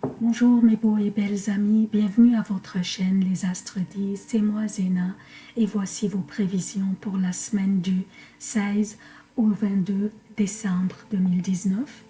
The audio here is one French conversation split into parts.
Bonjour mes beaux et belles amis, bienvenue à votre chaîne Les Astres disent, c'est moi Zéna. Et voici vos prévisions pour la semaine du 16 au 22 décembre 2019.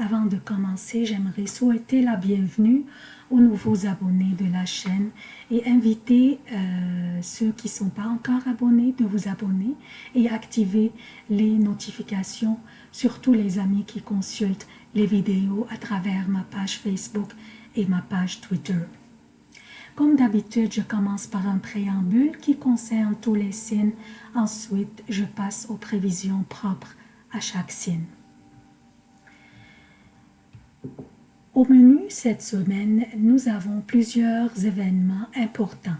Avant de commencer, j'aimerais souhaiter la bienvenue aux nouveaux abonnés de la chaîne et inviter euh, ceux qui ne sont pas encore abonnés de vous abonner et activer les notifications, surtout les amis qui consultent les vidéos à travers ma page Facebook et ma page Twitter. Comme d'habitude, je commence par un préambule qui concerne tous les signes. Ensuite, je passe aux prévisions propres à chaque signe. Au menu cette semaine, nous avons plusieurs événements importants.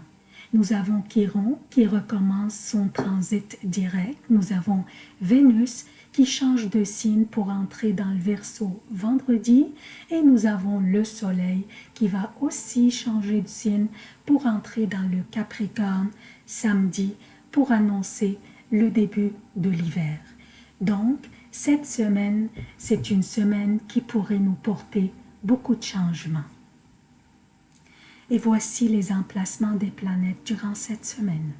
Nous avons Chiron qui recommence son transit direct. Nous avons Vénus qui change de signe pour entrer dans le Verseau vendredi. Et nous avons le Soleil qui va aussi changer de signe pour entrer dans le Capricorne samedi pour annoncer le début de l'hiver. Donc, cette semaine, c'est une semaine qui pourrait nous porter beaucoup de changements. Et voici les emplacements des planètes durant cette semaine.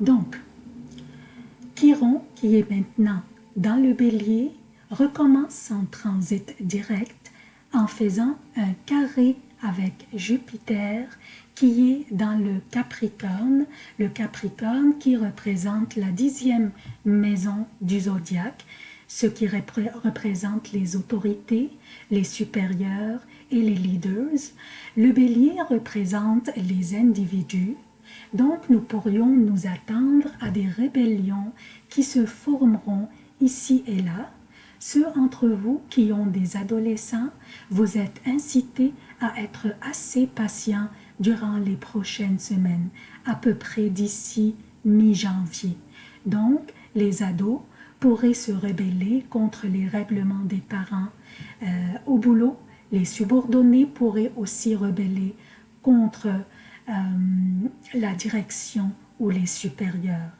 Donc, Chiron, qui est maintenant dans le bélier, recommence son transit direct en faisant un carré avec Jupiter qui est dans le Capricorne, le Capricorne qui représente la dixième maison du zodiaque, ce qui représente les autorités, les supérieurs et les leaders. Le bélier représente les individus, donc nous pourrions nous attendre à des rébellions qui se formeront ici et là. Ceux entre vous qui ont des adolescents, vous êtes incités à être assez patients durant les prochaines semaines, à peu près d'ici mi-janvier. Donc, les ados pourraient se rebeller contre les règlements des parents. Euh, au boulot, les subordonnés pourraient aussi rebeller contre euh, la direction ou les supérieurs.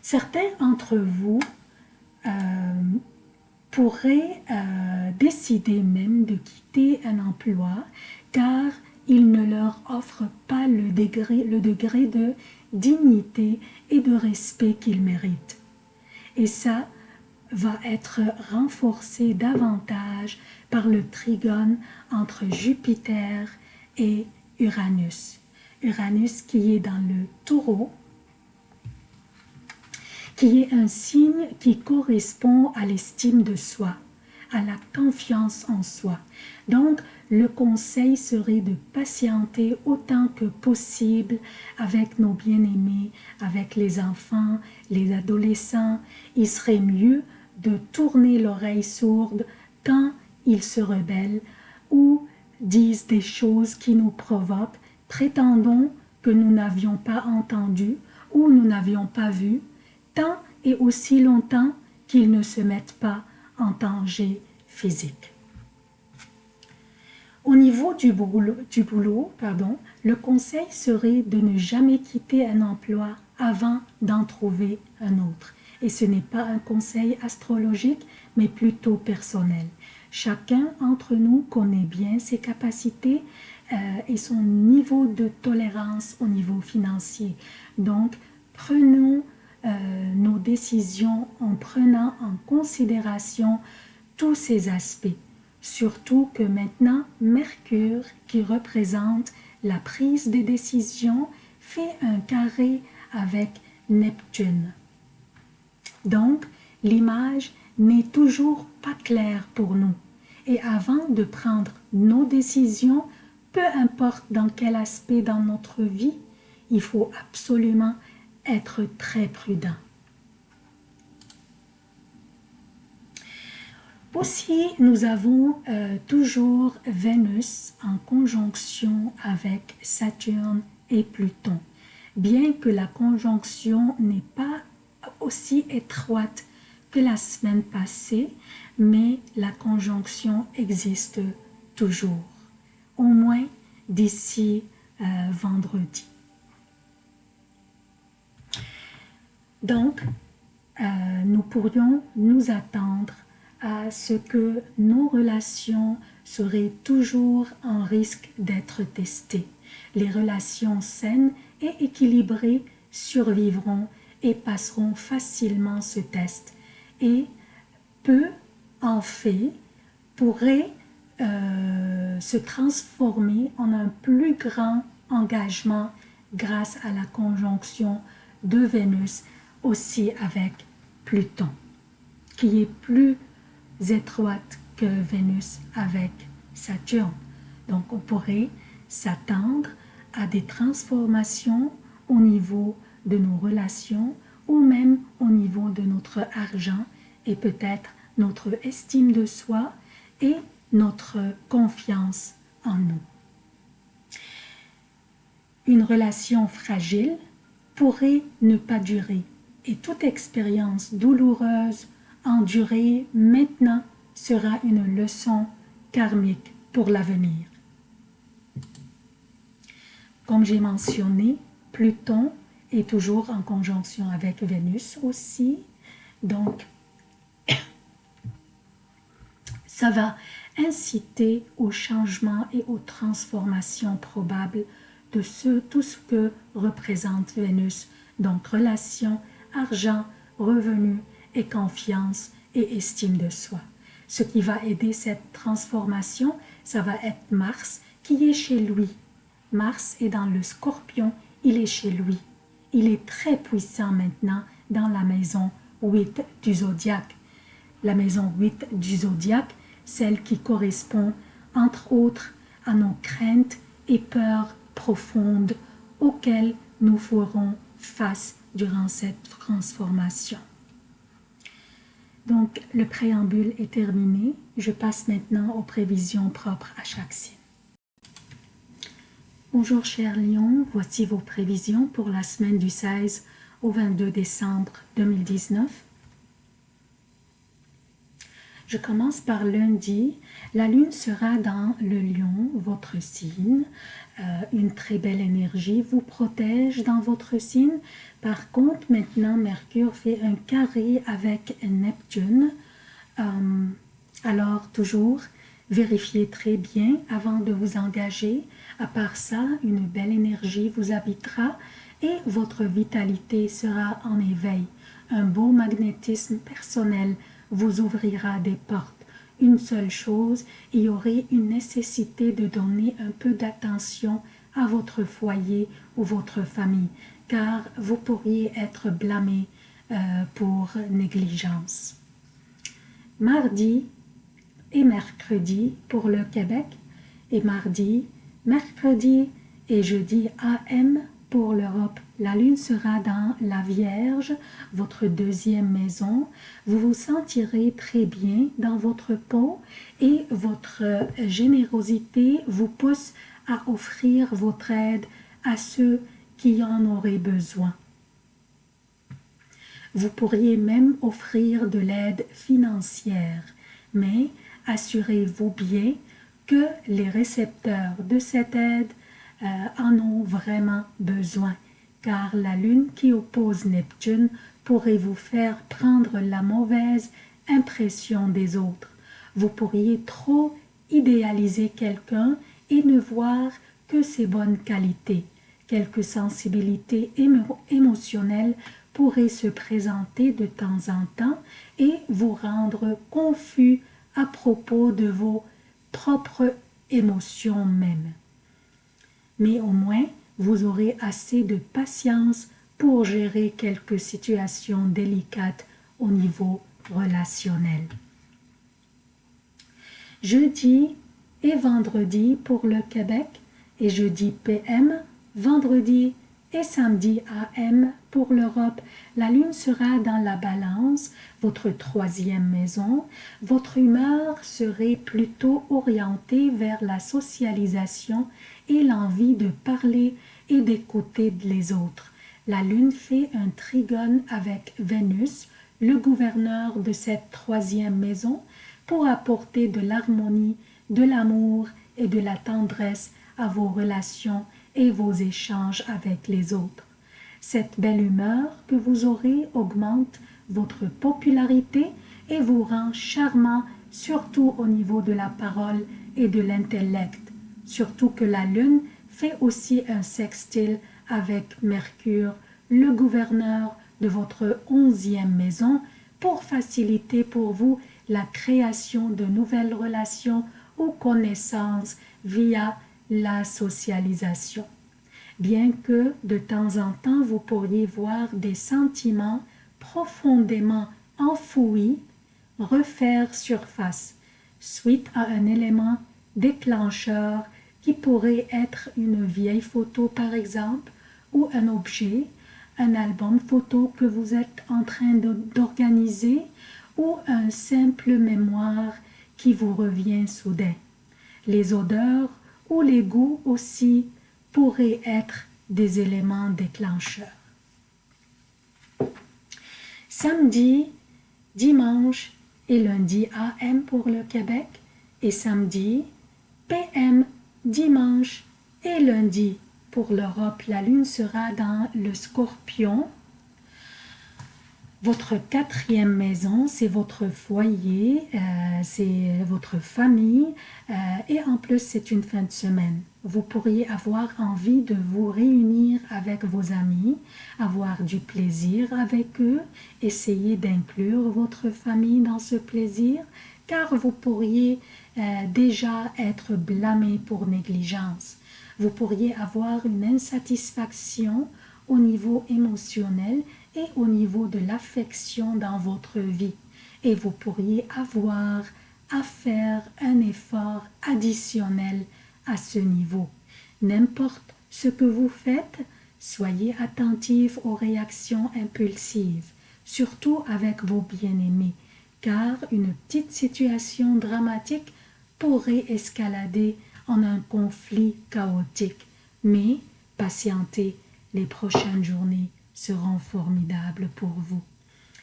Certains d'entre vous euh, pourraient décider même de quitter un emploi car il ne leur offre pas le degré, le degré de dignité et de respect qu'ils méritent. Et ça va être renforcé davantage par le trigone entre Jupiter et Uranus. Uranus qui est dans le taureau, qui est un signe qui correspond à l'estime de soi, à la confiance en soi. Donc, le conseil serait de patienter autant que possible avec nos bien-aimés, avec les enfants, les adolescents. Il serait mieux de tourner l'oreille sourde quand ils se rebellent ou disent des choses qui nous provoquent, prétendons que nous n'avions pas entendu ou nous n'avions pas vu, tant et aussi longtemps qu'ils ne se mettent pas en danger physique. Au niveau du boulot, pardon, le conseil serait de ne jamais quitter un emploi avant d'en trouver un autre. Et ce n'est pas un conseil astrologique, mais plutôt personnel. Chacun d'entre nous connaît bien ses capacités euh, et son niveau de tolérance au niveau financier. Donc, prenons euh, nos décisions en prenant en considération tous ces aspects. Surtout que maintenant, Mercure, qui représente la prise des décisions, fait un carré avec Neptune. Donc, l'image n'est toujours pas claire pour nous. Et avant de prendre nos décisions, peu importe dans quel aspect dans notre vie, il faut absolument être très prudent. Aussi, nous avons euh, toujours Vénus en conjonction avec Saturne et Pluton. Bien que la conjonction n'est pas aussi étroite que la semaine passée, mais la conjonction existe toujours, au moins d'ici euh, vendredi. Donc, euh, nous pourrions nous attendre à ce que nos relations seraient toujours en risque d'être testées. Les relations saines et équilibrées survivront et passeront facilement ce test. Et peu en fait pourrait euh, se transformer en un plus grand engagement grâce à la conjonction de Vénus aussi avec Pluton, qui est plus étroite que Vénus avec Saturne. Donc on pourrait s'attendre à des transformations au niveau de nos relations ou même au niveau de notre argent et peut-être notre estime de soi et notre confiance en nous. Une relation fragile pourrait ne pas durer et toute expérience douloureuse endurée maintenant sera une leçon karmique pour l'avenir. Comme j'ai mentionné, Pluton est toujours en conjonction avec Vénus aussi, donc ça va inciter au changement et aux transformations probables de ce, tout ce que représente Vénus, donc relation, argent, revenus et confiance et estime de soi. Ce qui va aider cette transformation, ça va être Mars qui est chez lui. Mars est dans le scorpion, il est chez lui. Il est très puissant maintenant dans la maison 8 du zodiaque. La maison 8 du zodiaque, celle qui correspond entre autres à nos craintes et peurs profondes auxquelles nous ferons face durant cette transformation. Donc, le préambule est terminé. Je passe maintenant aux prévisions propres à chaque signe. Bonjour chers lions, voici vos prévisions pour la semaine du 16 au 22 décembre 2019. Je commence par lundi. La lune sera dans le lion, votre signe. Euh, une très belle énergie vous protège dans votre signe. Par contre, maintenant, Mercure fait un carré avec Neptune. Euh, alors, toujours, vérifiez très bien avant de vous engager. À part ça, une belle énergie vous habitera et votre vitalité sera en éveil. Un beau magnétisme personnel vous ouvrira des portes. Une seule chose, il y aurait une nécessité de donner un peu d'attention à votre foyer ou votre famille, car vous pourriez être blâmé euh, pour négligence. Mardi et mercredi pour le Québec, et mardi, mercredi et jeudi AM pour l'Europe, la lune sera dans la Vierge, votre deuxième maison. Vous vous sentirez très bien dans votre peau et votre générosité vous pousse à offrir votre aide à ceux qui en auraient besoin. Vous pourriez même offrir de l'aide financière, mais assurez-vous bien que les récepteurs de cette aide euh, en ont vraiment besoin, car la lune qui oppose Neptune pourrait vous faire prendre la mauvaise impression des autres. Vous pourriez trop idéaliser quelqu'un et ne voir que ses bonnes qualités. Quelques sensibilités émotionnelles pourraient se présenter de temps en temps et vous rendre confus à propos de vos propres émotions même mais au moins vous aurez assez de patience pour gérer quelques situations délicates au niveau relationnel. Jeudi et vendredi pour le Québec et jeudi PM, vendredi et samedi AM pour l'Europe, la lune sera dans la balance, votre troisième maison. Votre humeur serait plutôt orientée vers la socialisation et l'envie de parler et d'écouter les autres. La lune fait un trigone avec Vénus, le gouverneur de cette troisième maison, pour apporter de l'harmonie, de l'amour et de la tendresse à vos relations et vos échanges avec les autres. Cette belle humeur que vous aurez augmente votre popularité et vous rend charmant surtout au niveau de la parole et de l'intellect. Surtout que la lune fait aussi un sextile avec Mercure, le gouverneur de votre onzième maison, pour faciliter pour vous la création de nouvelles relations ou connaissances via la socialisation. Bien que de temps en temps vous pourriez voir des sentiments profondément enfouis refaire surface suite à un élément déclencheur qui pourrait être une vieille photo par exemple ou un objet, un album photo que vous êtes en train d'organiser ou un simple mémoire qui vous revient soudain. Les odeurs ou les goûts aussi pourraient être des éléments déclencheurs. Samedi, dimanche et lundi AM pour le Québec et samedi, PM, dimanche et lundi pour l'Europe. La lune sera dans le scorpion votre quatrième maison, c'est votre foyer, euh, c'est votre famille euh, et en plus c'est une fin de semaine. Vous pourriez avoir envie de vous réunir avec vos amis, avoir du plaisir avec eux, essayer d'inclure votre famille dans ce plaisir car vous pourriez euh, déjà être blâmé pour négligence. Vous pourriez avoir une insatisfaction au niveau émotionnel et au niveau de l'affection dans votre vie. Et vous pourriez avoir à faire un effort additionnel à ce niveau. N'importe ce que vous faites, soyez attentif aux réactions impulsives, surtout avec vos bien-aimés, car une petite situation dramatique pourrait escalader en un conflit chaotique. Mais patientez, les prochaines journées seront formidables pour vous.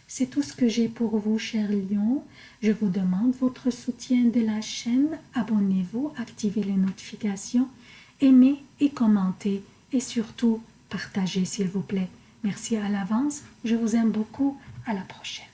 C'est tout ce que j'ai pour vous, chers lions. Je vous demande votre soutien de la chaîne. Abonnez-vous, activez les notifications, aimez et commentez et surtout partagez s'il vous plaît. Merci à l'avance. Je vous aime beaucoup. À la prochaine.